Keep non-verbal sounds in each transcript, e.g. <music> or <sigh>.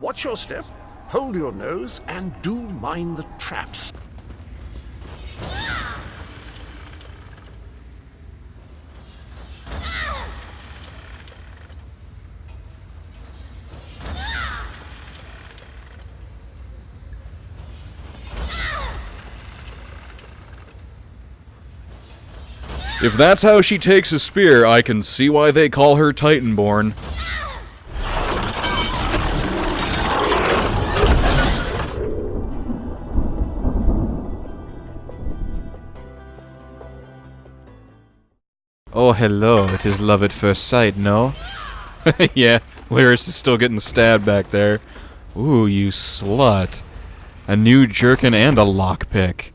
Watch your step, hold your nose, and do mind the traps. If that's how she takes a spear, I can see why they call her Titanborn. Oh, hello. It is love at first sight, no? <laughs> yeah, Lyris is still getting stabbed back there. Ooh, you slut. A new jerkin and a lockpick.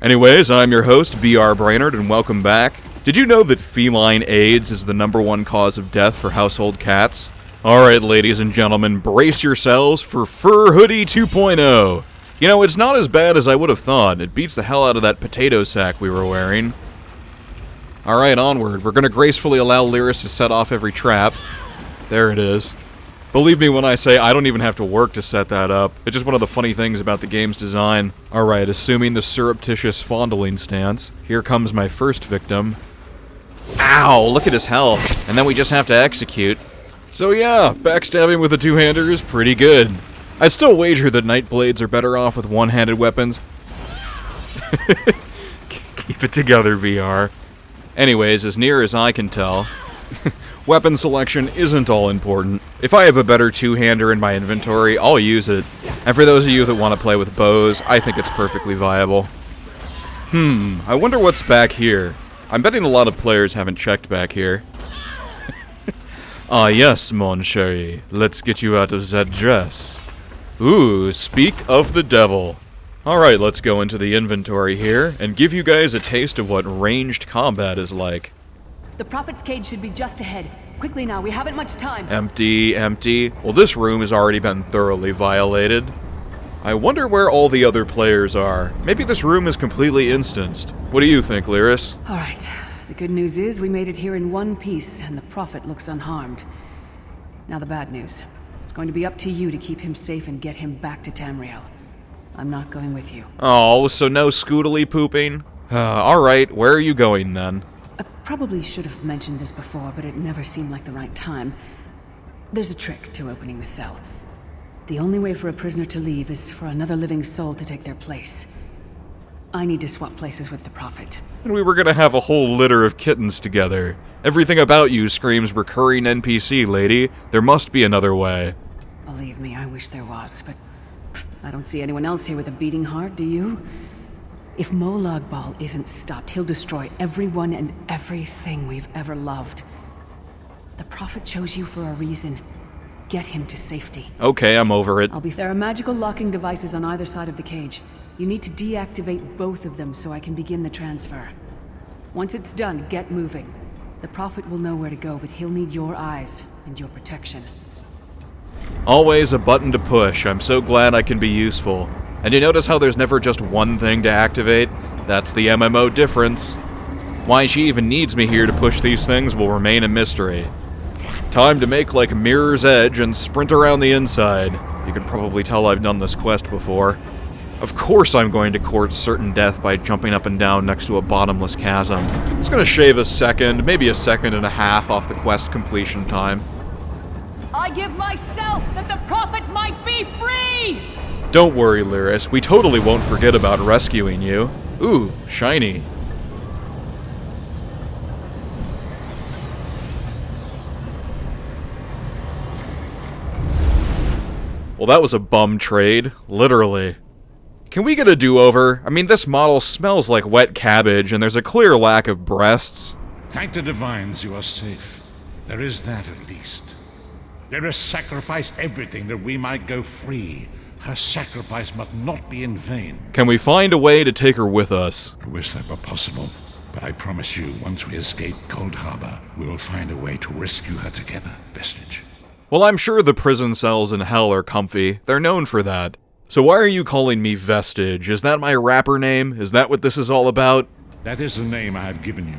Anyways, I'm your host, B.R. Brainerd, and welcome back. Did you know that feline AIDS is the number one cause of death for household cats? Alright, ladies and gentlemen, brace yourselves for Fur Hoodie 2.0. You know, it's not as bad as I would have thought. It beats the hell out of that potato sack we were wearing. Alright, onward. We're gonna gracefully allow Lyris to set off every trap. There it is. Believe me when I say I don't even have to work to set that up. It's just one of the funny things about the game's design. Alright, assuming the surreptitious fondling stance, here comes my first victim. Ow, look at his health. And then we just have to execute. So yeah, backstabbing with a two-hander is pretty good. I'd still wager that Nightblades are better off with one-handed weapons. <laughs> Keep it together, VR. Anyways, as near as I can tell, <laughs> weapon selection isn't all important. If I have a better two-hander in my inventory, I'll use it. And for those of you that want to play with bows, I think it's perfectly viable. Hmm, I wonder what's back here. I'm betting a lot of players haven't checked back here. <laughs> ah yes, mon chéri, let's get you out of that dress. Ooh, speak of the devil. Alright, let's go into the inventory here, and give you guys a taste of what ranged combat is like. The Prophet's cage should be just ahead. Quickly now, we haven't much time. Empty, empty. Well, this room has already been thoroughly violated. I wonder where all the other players are. Maybe this room is completely instanced. What do you think, Lyris? Alright. The good news is we made it here in one piece, and the Prophet looks unharmed. Now the bad news. It's going to be up to you to keep him safe and get him back to Tamriel. I'm not going with you. Oh, so no scootily pooping? Uh, alright, where are you going then? I probably should have mentioned this before, but it never seemed like the right time. There's a trick to opening the cell. The only way for a prisoner to leave is for another living soul to take their place. I need to swap places with the Prophet. And we were gonna have a whole litter of kittens together. Everything about you screams recurring NPC, lady. There must be another way. Believe me, I wish there was, but I don't see anyone else here with a beating heart, do you? If Molag Bal isn't stopped, he'll destroy everyone and everything we've ever loved. The Prophet chose you for a reason. Get him to safety. Okay, I'm over it. I'll be there are magical locking devices on either side of the cage. You need to deactivate both of them so I can begin the transfer. Once it's done, get moving. The Prophet will know where to go, but he'll need your eyes and your protection. Always a button to push. I'm so glad I can be useful. And you notice how there's never just one thing to activate? That's the MMO difference. Why she even needs me here to push these things will remain a mystery. Time to make like Mirror's Edge and sprint around the inside. You can probably tell I've done this quest before. Of course I'm going to court certain death by jumping up and down next to a bottomless chasm. It's gonna shave a second, maybe a second and a half off the quest completion time. I give myself that the Prophet might be free! Don't worry, Lyris. We totally won't forget about rescuing you. Ooh, shiny. Well, that was a bum trade. Literally. Can we get a do-over? I mean, this model smells like wet cabbage, and there's a clear lack of breasts. Thank the divines you are safe. There is that at least. Lyris sacrificed everything that we might go free. Her sacrifice must not be in vain. Can we find a way to take her with us? I wish that were possible, but I promise you, once we escape Coldharbour, we will find a way to rescue her together, Vestige. Well, I'm sure the prison cells in hell are comfy. They're known for that. So why are you calling me Vestige? Is that my rapper name? Is that what this is all about? That is the name I have given you.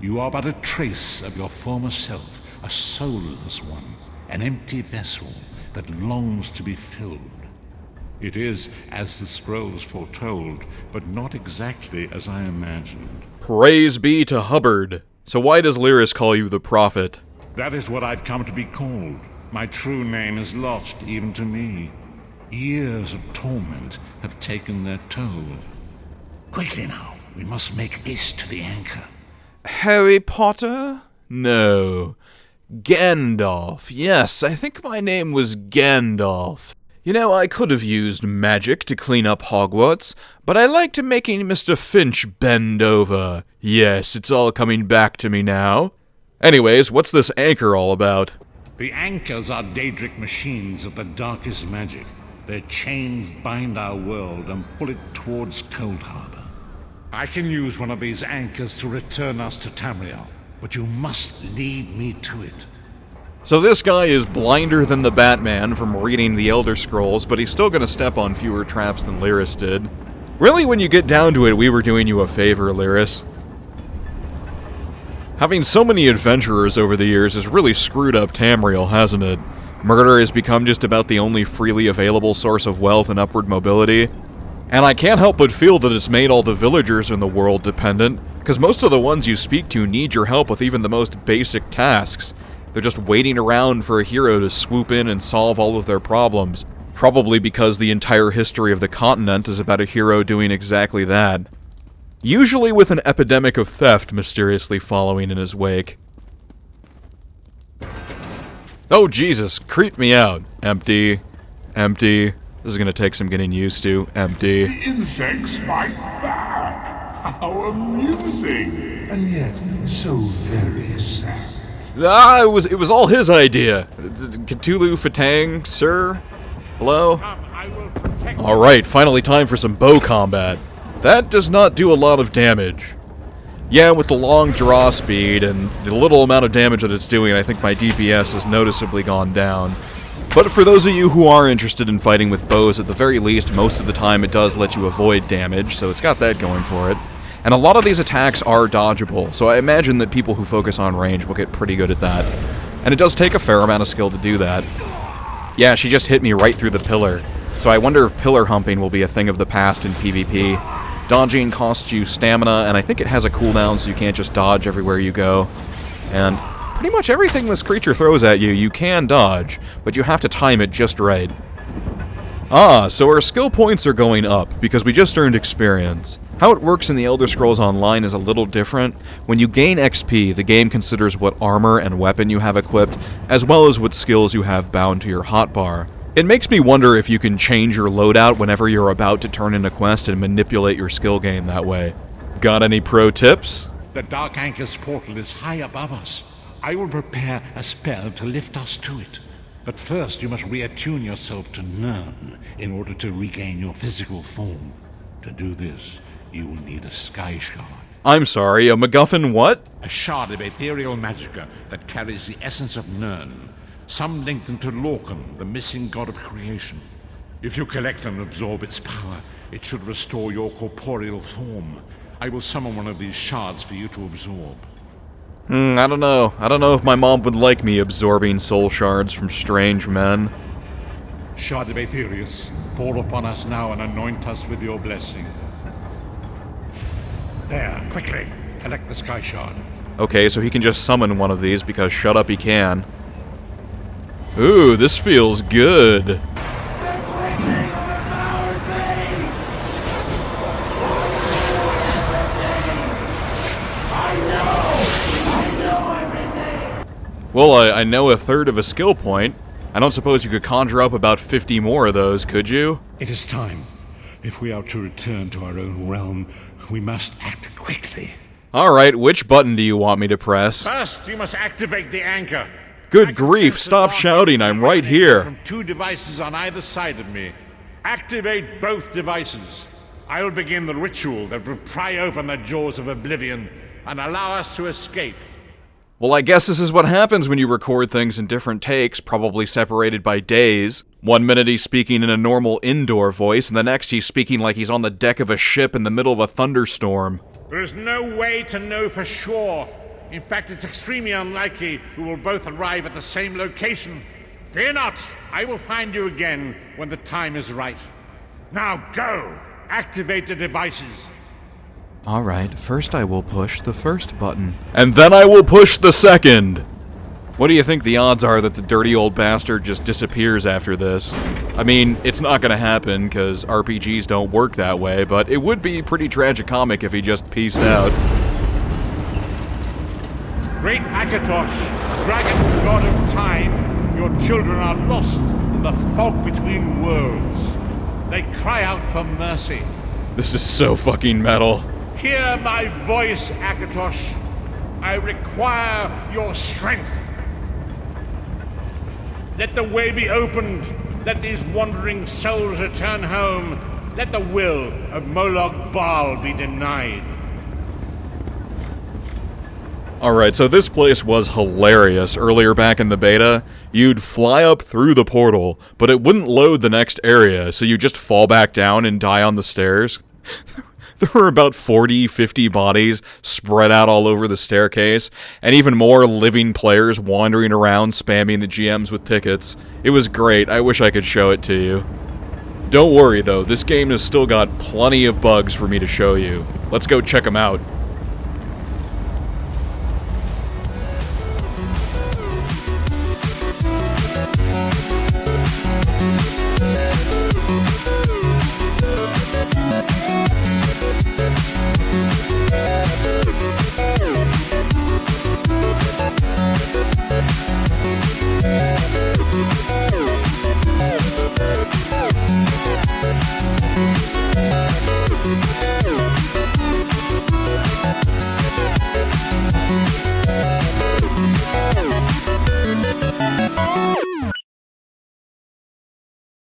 You are but a trace of your former self, a soulless one, an empty vessel, that longs to be filled. It is as the scrolls foretold, but not exactly as I imagined. Praise be to Hubbard. So why does Lyris call you the prophet? That is what I've come to be called. My true name is lost even to me. Years of torment have taken their toll. Quickly now, we must make haste to the anchor. Harry Potter? No. Gandalf. Yes, I think my name was Gandalf. You know, I could have used magic to clean up Hogwarts, but I liked making Mr. Filch bend over. Yes, it's all coming back to me now. Anyways, what's this anchor all about? The anchors are Daedric machines of the darkest magic. Their chains bind our world and pull it towards Coldharbour. I can use one of these anchors to return us to Tamriel, but you must lead me to it. So this guy is blinder than the Batman from reading the Elder Scrolls, but he's still gonna step on fewer traps than Lyris did. Really, when you get down to it, we were doing you a favor, Lyris. Having so many adventurers over the years has really screwed up Tamriel, hasn't it? Murder has become just about the only freely available source of wealth and upward mobility. And I can't help but feel that it's made all the villagers in the world dependent, because most of the ones you speak to need your help with even the most basic tasks. They're just waiting around for a hero to swoop in and solve all of their problems. Probably because the entire history of the continent is about a hero doing exactly that. Usually with an epidemic of theft mysteriously following in his wake. Oh Jesus, creep me out. Empty. Empty. This is gonna take some getting used to. Empty. The insects fight back. How amusing. And yet, so very sad. Ah, it was it was all his idea. Cthulhu fhtagn, sir? Hello? Alright, finally time for some bow combat. That does not do a lot of damage. Yeah, with the long draw speed and the little amount of damage that it's doing, I think my DPS has noticeably gone down. But for those of you who are interested in fighting with bows, at the very least, most of the time it does let you avoid damage, so it's got that going for it. And a lot of these attacks are dodgeable, so I imagine that people who focus on range will get pretty good at that. And it does take a fair amount of skill to do that. Yeah, she just hit me right through the pillar. So I wonder if pillar humping will be a thing of the past in PvP. Dodging costs you stamina, and I think it has a cooldown so you can't just dodge everywhere you go. And pretty much everything this creature throws at you, you can dodge, but you have to time it just right. Ah, so our skill points are going up, because we just earned experience. How it works in the Elder Scrolls Online is a little different. When you gain XP, the game considers what armor and weapon you have equipped, as well as what skills you have bound to your hotbar. It makes me wonder if you can change your loadout whenever you're about to turn in a quest and manipulate your skill gain that way. Got any pro tips? The Dark Anchor's portal is high above us. I will prepare a spell to lift us to it. But first, you must reattune yourself to Nirn in order to regain your physical form. To do this, you will need a Sky Shard. I'm sorry, a MacGuffin what? A shard of ethereal magicka that carries the essence of Nirn, some linked into Lorkhan, the missing god of creation. If you collect and absorb its power, it should restore your corporeal form. I will summon one of these shards for you to absorb. Hmm, I don't know. I don't know if my mom would like me absorbing soul shards from strange men. Shard of Aetherius, fall upon us now and anoint us with your blessing. There, quickly, collect the Sky Shard. Okay, so he can just summon one of these because shut up he can. Ooh, this feels good. Well, I, I know a third of a skill point. I don't suppose you could conjure up about 50 more of those, could you? It is time. If we are to return to our own realm, we must act quickly. Alright, which button do you want me to press? First, you must activate the anchor. Good grief, stop shouting, I'm right here. From two devices on either side of me. Activate both devices. I will begin the ritual that will pry open the jaws of oblivion and allow us to escape. Well, I guess this is what happens when you record things in different takes, probably separated by days. One minute he's speaking in a normal indoor voice, and the next he's speaking like he's on the deck of a ship in the middle of a thunderstorm. There is no way to know for sure. In fact, it's extremely unlikely we will both arrive at the same location. Fear not, I will find you again when the time is right. Now go! Activate the devices. Alright, first I will push the first button. And then I will push the second! What do you think the odds are that the dirty old bastard just disappears after this? I mean, it's not gonna happen, because RPGs don't work that way, but it would be pretty tragicomic if he just pieced out. Great Akatosh, dragon god of time, your children are lost in the fog between worlds. They cry out for mercy. This is so fucking metal. Hear my voice, Akatosh. I require your strength. Let the way be opened. Let these wandering souls return home. Let the will of Molag Bal be denied. Alright, so this place was hilarious earlier back in the beta. You'd fly up through the portal, but it wouldn't load the next area, so you just fall back down and die on the stairs. <laughs> <laughs> there were about 40, 50 bodies spread out all over the staircase, and even more living players wandering around spamming the GMs with tickets. It was great, I wish I could show it to you. Don't worry though, this game has still got plenty of bugs for me to show you. Let's go check them out.